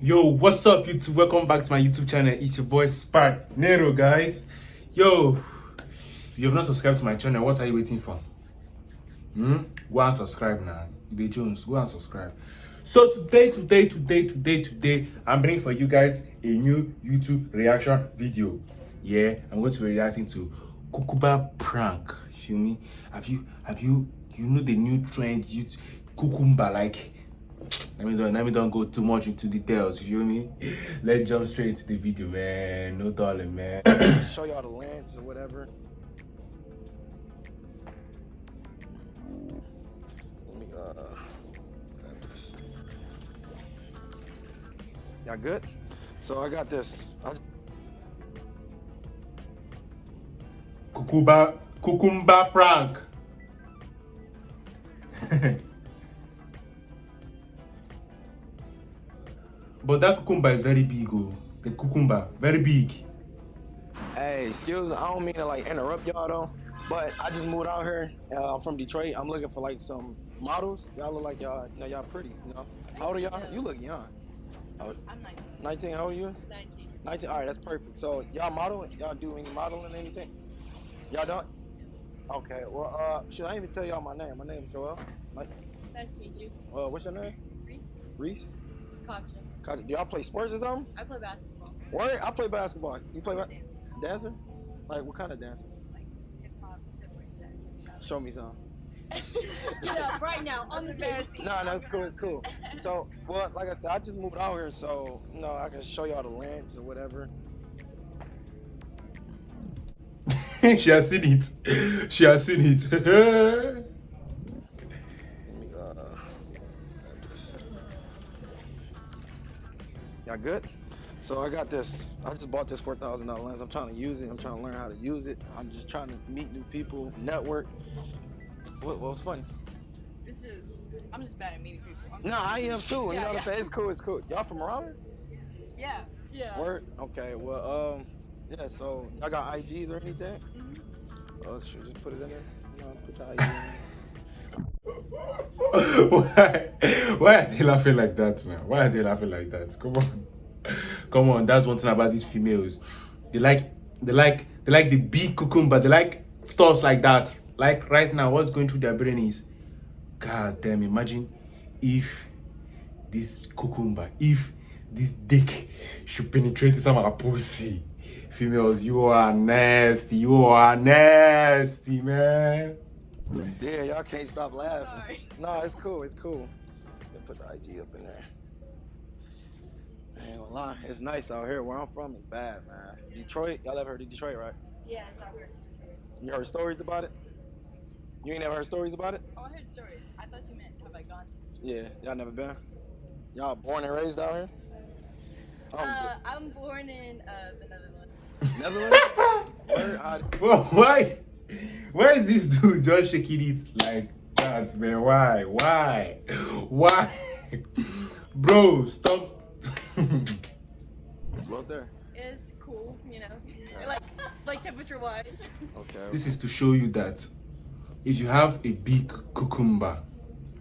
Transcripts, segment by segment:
Yo, what's up YouTube? Welcome back to my YouTube channel. It's your boy Spark Nero, guys. Yo, if you have not subscribed to my channel, what are you waiting for? Hmm? Go and subscribe now. The Jones, go and subscribe. So today, today, today, today, today, I'm bringing for you guys a new YouTube reaction video. Yeah, I'm going to be reacting to Kukumba prank. Feel me? Have you, have you, you know the new trend? You Kukumba like let me don't let me don't go too much into details you feel me? Let's jump straight into the video man. No darling man. Show y'all the lands or whatever. Let me uh y'all good? So i got this. I kukumba kukumba prank But that cucumber is very big, oh. The cucumber, very big. Hey, excuse me, I don't mean to like interrupt y'all though, but I just moved out here. Uh, I'm from Detroit. I'm looking for like some models. Y'all look like y'all, you know, y'all pretty, you know. How old are y'all? You look young. I'm 19. 19, how old are you? 19. 19, all right, that's perfect. So y'all model, y'all do any modeling, anything? Y'all don't? Okay, well, uh, should I even tell y'all my name? My name is Joel. Nice to meet you. Uh, what's your name? Reese? Reese? Katja. Do y'all play sports or something? I play basketball. Where? I play basketball. You play ba- Dancing. dancer? Like what kind of dancer? Like hip hop, jazz. Show me some. Get up right now on the table. No, no, it's cool, it's cool. So, well, like I said, I just moved out here, so you know I can show y'all the lands or whatever. she has seen it. She has seen it. Y'all good? So I got this. I just bought this four thousand dollar lens. I'm trying to use it. I'm trying to learn how to use it. I'm just trying to meet new people, network. What, what's funny? It's just, I'm just bad at meeting people. I'm No, I am too. You Yeah, know what yeah. I'm saying? It's cool. It's cool. Y'all from around here? Yeah. Yeah. Word. Okay. Well, um, yeah. So y'all got IGs or anything? Mhm. Oh, should just put it in there. You know, put your IG in there. why, why are they laughing like that now? Why are they laughing like that? Come on. Come on, that's one thing about these females. They like they like they like the big cucumber, they like stuff like that. Like right now, what's going through their brain is God damn, imagine if this cucumber, if this dick should penetrate some of our pussy. Females, you are nasty. You are nasty, man. Yeah, y'all can't stop laughing. Sorry. No, it's cool. It's cool. Let put the IG up in there. Man, ain't lie, it's nice out here. Where I'm from, it's bad, man. Detroit, y'all ever heard of Detroit, right? Yeah, it's not weird. You heard stories about it? You ain't never heard stories about it? Oh, I heard stories. I thought you meant have I gone? Yeah, y'all never been. Y'all born and raised out here? I'm Uh, I'm born in uh, the Netherlands. Netherlands? Where? I, Well, why? Why is this dude just shaking it like that, man? Why? Why? Why? Bro, stop. right there. It's cool, you know. like, like temperature wise. Okay. this is to show you that if you have a big cucumber,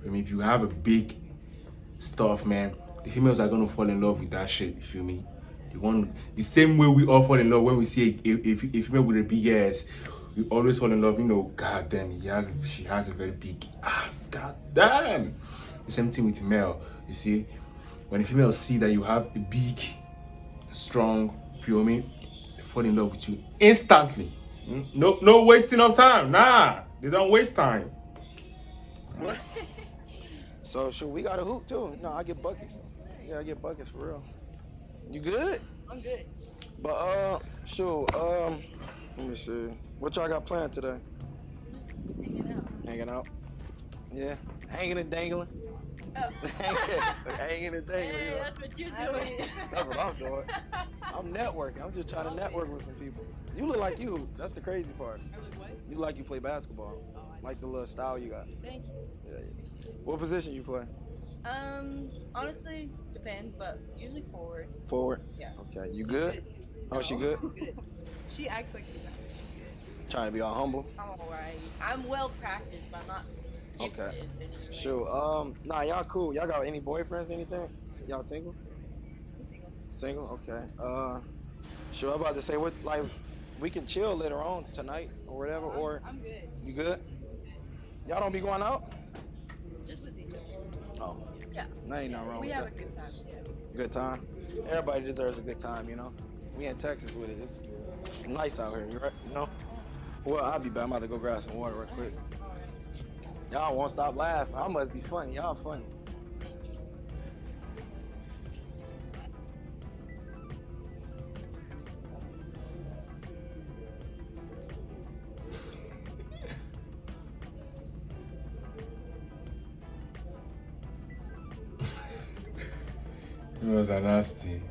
I mean, if you have a big stuff, man, the females are gonna fall in love with that shit. You feel me? The one, the same way we all fall in love when we see a, a, a, a female with a big ass. We always fall in love, you know. God damn, he has, she has a very big ass. God damn. The same thing with male. You see, when the females see that you have a big, strong, feel me, they fall in love with you instantly. No, no wasting of time. Nah, they don't waste time. So, sure, we got a hoop too. No, I get buckets. Yeah, I get buckets for real. You good? I'm good. But uh, shoot, um, let me see. What y'all got planned today? Just hanging out. Hanging out. Yeah, hanging and dangling. Oh. hanging and dangling. you know. that's what you're doing. That's what I'm doing. I'm networking. I'm just trying to network with some people. You look like you. That's the crazy part. I was like, what? You like you play basketball. Oh, I Like the little style you got. Thank you. Yeah, yeah. What position you play? Um, honestly, depends, but usually forward. Forward. Yeah. Okay. You She's good? too. Oh, she good? she's good. She acts like she's not, but she's good. Trying to be all humble. I'm alright. I'm well practiced, but I'm not. Okay. in. Sure. Um. Nah, y'all cool. Y'all got any boyfriends? Anything? Y'all single? Single? Single. Okay. Uh, sure. I'm about to say what like we can chill later on tonight or whatever. Or I'm good. you good? Y'all don't be going out? Just with each other. Oh, Yeah. that ain't nothing wrong We with have that. a good time. Yeah. Good time. Everybody deserves a good time, you know. We in Texas with it. It's nice out here, right? You know. Well, I'll be back. I'm about to go grab some water real quick. Y'all won't stop laughing. I must be funny. Y'all funny. Females are nasty.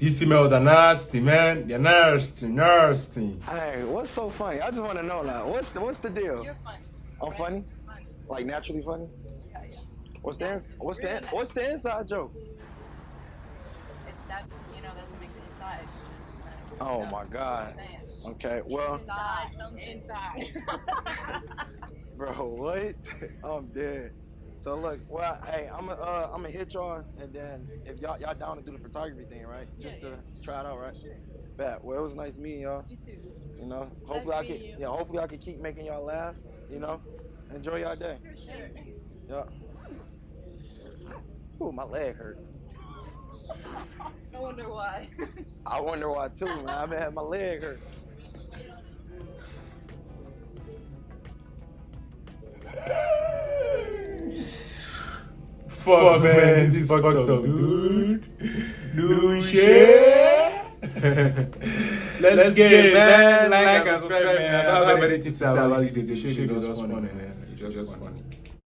These females are nasty, man. They're nasty, nasty. Hey, what's so funny? I just want to know now. What's the, what's the deal? You're funny. I'm right? funny, Funny. like naturally funny. Yeah, yeah. What's the ins- what's the what's the inside joke? It, that you know that's what makes it inside. It's just. Uh, oh my God. what I'm saying. Okay, well, Inside, something inside. bro, what? I'm dead. So look, well, hey, I'm gonna uh, I'm gonna hit y'all, and then if y'all y'all down to do the photography thing, right? Just Yeah, to try it out, right? Bet. Well, it was nice meeting y'all. you too. You know, hopefully I can, you. yeah, hopefully I can keep making y'all laugh. You know, enjoy y'all day. For sure. Yeah. Ooh, my leg hurt. I wonder why. I wonder why too, man. I've been having my leg hurt. Fuck man, this is fucked up dude. Do shit. Let's, Let's get it man. Like and subscribe man. I don't have anything to say about it. The shit is just funny man. It's just funny.